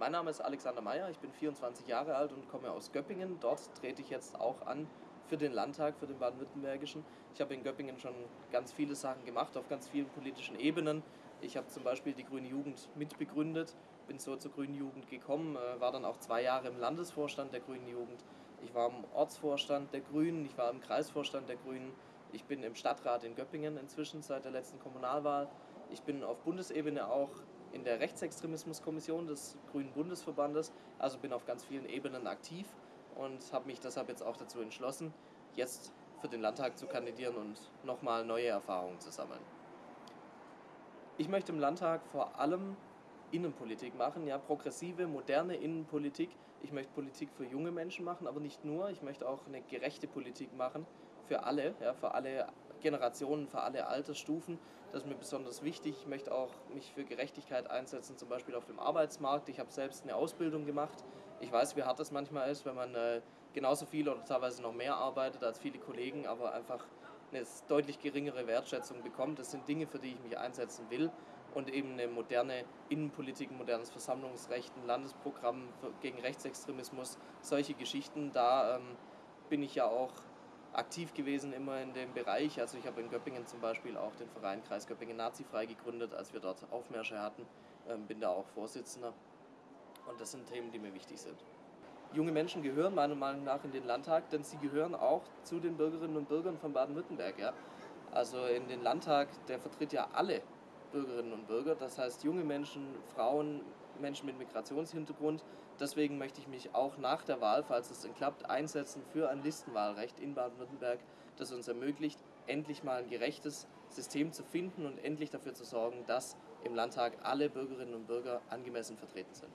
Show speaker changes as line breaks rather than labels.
Mein Name ist Alexander Meyer, ich bin 24 Jahre alt und komme aus Göppingen. Dort trete ich jetzt auch an für den Landtag, für den baden-württembergischen. Ich habe in Göppingen schon ganz viele Sachen gemacht, auf ganz vielen politischen Ebenen. Ich habe zum Beispiel die Grüne Jugend mitbegründet, bin so zur Grünen Jugend gekommen, äh, war dann auch zwei Jahre im Landesvorstand der Grünen Jugend. Ich war im Ortsvorstand der Grünen, ich war im Kreisvorstand der Grünen. Ich bin im Stadtrat in Göppingen inzwischen seit der letzten Kommunalwahl. Ich bin auf Bundesebene auch in der Rechtsextremismuskommission des Grünen Bundesverbandes, also bin auf ganz vielen Ebenen aktiv und habe mich deshalb jetzt auch dazu entschlossen, jetzt für den Landtag zu kandidieren und nochmal neue Erfahrungen zu sammeln. Ich möchte im Landtag vor allem Innenpolitik machen, ja, progressive, moderne Innenpolitik. Ich möchte Politik für junge Menschen machen, aber nicht nur. Ich möchte auch eine gerechte Politik machen für alle, ja, für alle Generationen, für alle Altersstufen. Das ist mir besonders wichtig. Ich möchte auch mich für Gerechtigkeit einsetzen, zum Beispiel auf dem Arbeitsmarkt. Ich habe selbst eine Ausbildung gemacht. Ich weiß, wie hart das manchmal ist, wenn man äh, genauso viel oder teilweise noch mehr arbeitet als viele Kollegen, aber einfach eine deutlich geringere Wertschätzung bekommt. Das sind Dinge, für die ich mich einsetzen will und eben eine moderne Innenpolitik, ein modernes Versammlungsrecht, ein Landesprogramm gegen Rechtsextremismus, solche Geschichten. Da ähm, bin ich ja auch aktiv gewesen immer in dem Bereich. Also ich habe in Göppingen zum Beispiel auch den Verein Kreis Göppingen Nazifrei gegründet, als wir dort Aufmärsche hatten. Ähm, bin da auch Vorsitzender. Und das sind Themen, die mir wichtig sind. Junge Menschen gehören meiner Meinung nach in den Landtag, denn sie gehören auch zu den Bürgerinnen und Bürgern von Baden-Württemberg. Ja? Also in den Landtag, der vertritt ja alle Bürgerinnen und Bürger, das heißt junge Menschen, Frauen, Menschen mit Migrationshintergrund. Deswegen möchte ich mich auch nach der Wahl, falls es denn klappt, einsetzen für ein Listenwahlrecht in Baden-Württemberg, das uns ermöglicht, endlich mal ein gerechtes System zu finden und endlich dafür zu sorgen, dass im Landtag alle Bürgerinnen und Bürger angemessen vertreten sind.